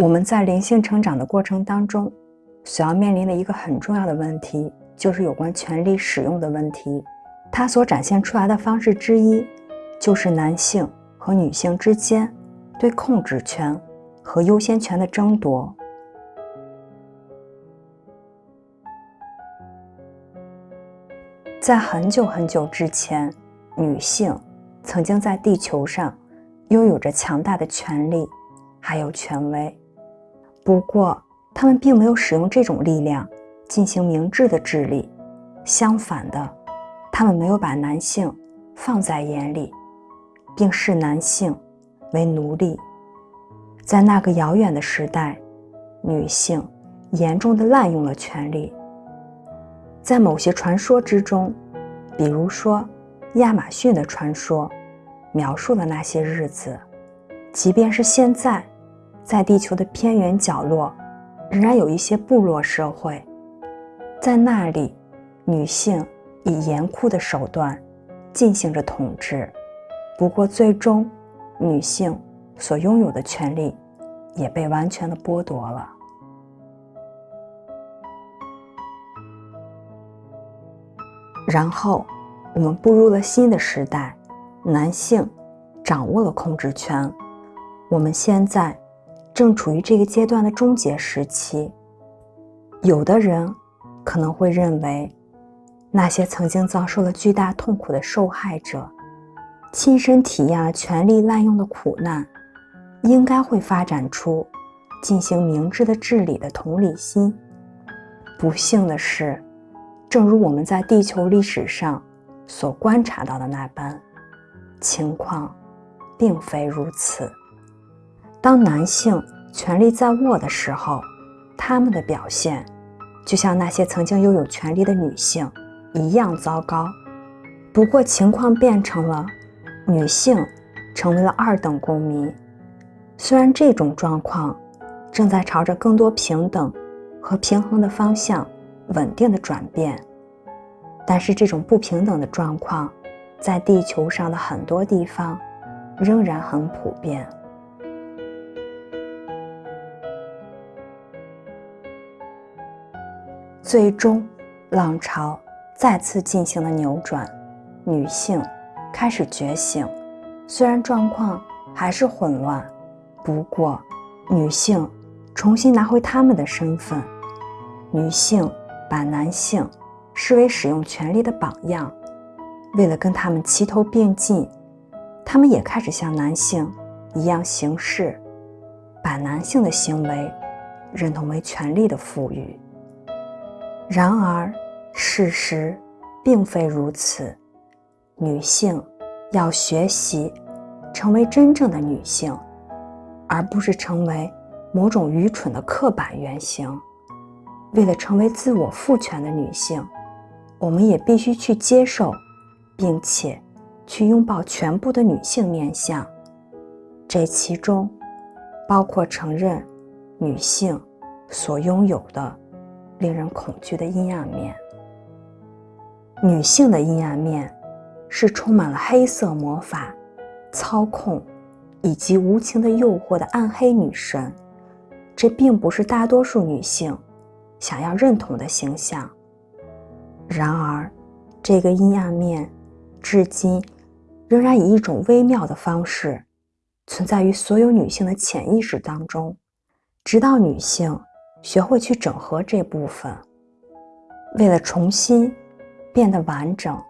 我们在灵性成长的过程当中，所要面临的一个很重要的问题，就是有关权力使用的问题。它所展现出来的方式之一，就是男性和女性之间对控制权和优先权的争夺。在很久很久之前，女性曾经在地球上拥有着强大的权力，还有权威。不过，他们并没有使用这种力量进行明智的治理。相反的，他们没有把男性放在眼里，并视男性为奴隶。在那个遥远的时代，女性严重的滥用了权力。在某些传说之中，比如说亚马逊的传说，描述了那些日子。即便是现在，在地球的偏远角落，仍然有一些部落社会，在那里，女性以严酷的手段进行着统治。不过，最终，女性所拥有的权利也被完全的剥夺了。然后，我们步入了新的时代，男性掌握了控制权。我们现在正处于这个阶段的终结时期。有的人可能会认为，那些曾经遭受了巨大痛苦的受害者，亲身体验了权力滥用的苦难，应该会发展出进行明智的治理的同理心。不幸的是。正如我们在地球历史上所观察到的那般，情况并非如此。当男性权力在握的时候，他们的表现就像那些曾经拥有权力的女性一样糟糕。不过，情况变成了女性成为了二等公民。虽然这种状况正在朝着更多平等和平衡的方向。稳定的转变，但是这种不平等的状况，在地球上的很多地方仍然很普遍。最终，浪潮再次进行了扭转，女性开始觉醒。虽然状况还是混乱，不过女性重新拿回她们的身份，女性。把男性视为使用权力的榜样，为了跟他们齐头并进，他们也开始像男性一样行事，把男性的行为认同为权力的赋予。然而，事实并非如此。女性要学习成为真正的女性，而不是成为某种愚蠢的刻板原型。为了成为自我赋权的女性，我们也必须去接受，并且去拥抱全部的女性面相。这其中包括承认女性所拥有的令人恐惧的阴暗面。女性的阴暗面是充满了黑色魔法、操控以及无情的诱惑的暗黑女神。这并不是大多数女性。想要认同的形象。然而，这个阴暗面至今仍然以一种微妙的方式存在于所有女性的潜意识当中，直到女性学会去整合这部分。为了重新变得完整，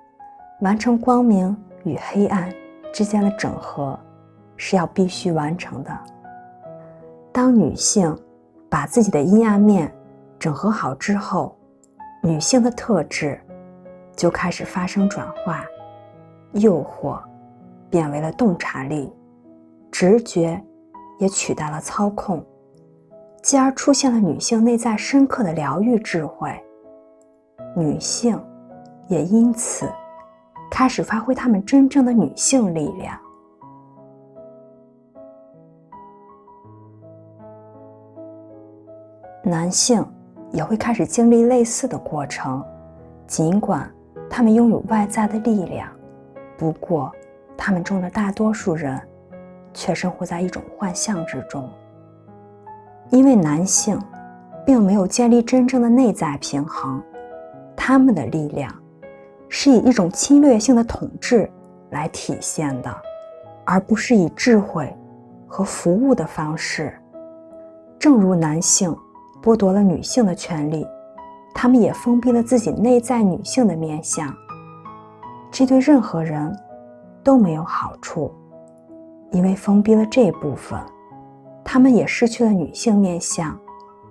完成光明与黑暗之间的整合，是要必须完成的。当女性把自己的阴暗面，整合好之后，女性的特质就开始发生转化，诱惑变为了洞察力，直觉也取代了操控，继而出现了女性内在深刻的疗愈智慧。女性也因此开始发挥她们真正的女性力量。男性。也会开始经历类似的过程，尽管他们拥有外在的力量，不过他们中的大多数人却生活在一种幻象之中。因为男性并没有建立真正的内在平衡，他们的力量是以一种侵略性的统治来体现的，而不是以智慧和服务的方式。正如男性剥夺了女性的权利，他们也封闭了自己内在女性的面相，这对任何人都没有好处，因为封闭了这部分。他们也失去了女性面相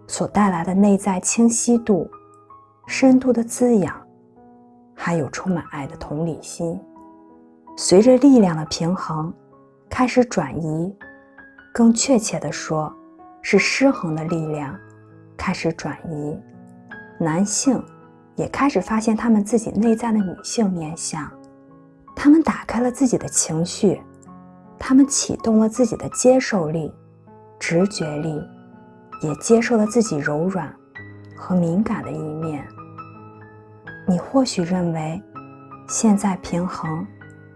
所带来的内在清晰度、深度的滋养，还有充满爱的同理心。随着力量的平衡开始转移，更确切地说，是失衡的力量开始转移，男性也开始发现他们自己内在的女性面相，他们打开了自己的情绪，他们启动了自己的接受力。直觉力也接受了自己柔软和敏感的一面。你或许认为现在平衡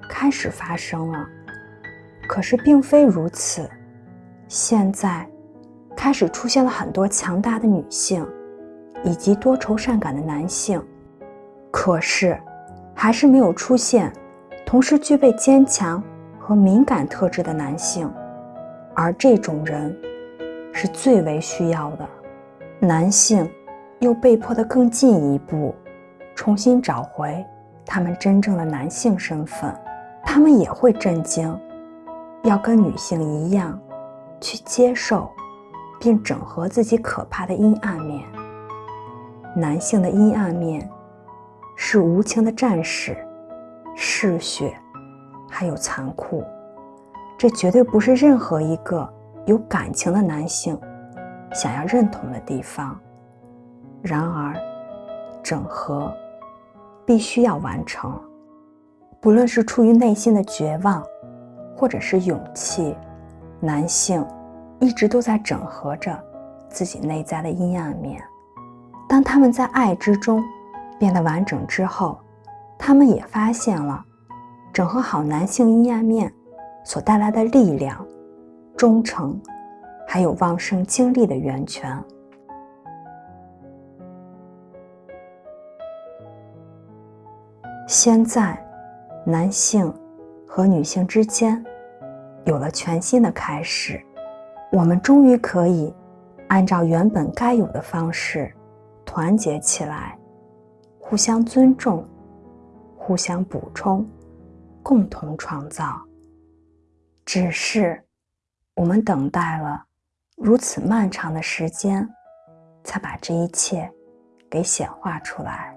开始发生了，可是并非如此。现在开始出现了很多强大的女性以及多愁善感的男性，可是还是没有出现同时具备坚强和敏感特质的男性。而这种人是最为需要的。男性又被迫的更进一步，重新找回他们真正的男性身份。他们也会震惊，要跟女性一样，去接受并整合自己可怕的阴暗面。男性的阴暗面是无情的战士、嗜血，还有残酷。这绝对不是任何一个有感情的男性想要认同的地方。然而，整合必须要完成，不论是出于内心的绝望，或者是勇气，男性一直都在整合着自己内在的阴暗面。当他们在爱之中变得完整之后，他们也发现了整合好男性阴暗面。所带来的力量、忠诚，还有旺盛精力的源泉。现在，男性和女性之间有了全新的开始，我们终于可以按照原本该有的方式团结起来，互相尊重，互相补充，共同创造。只是，我们等待了如此漫长的时间，才把这一切给显化出来。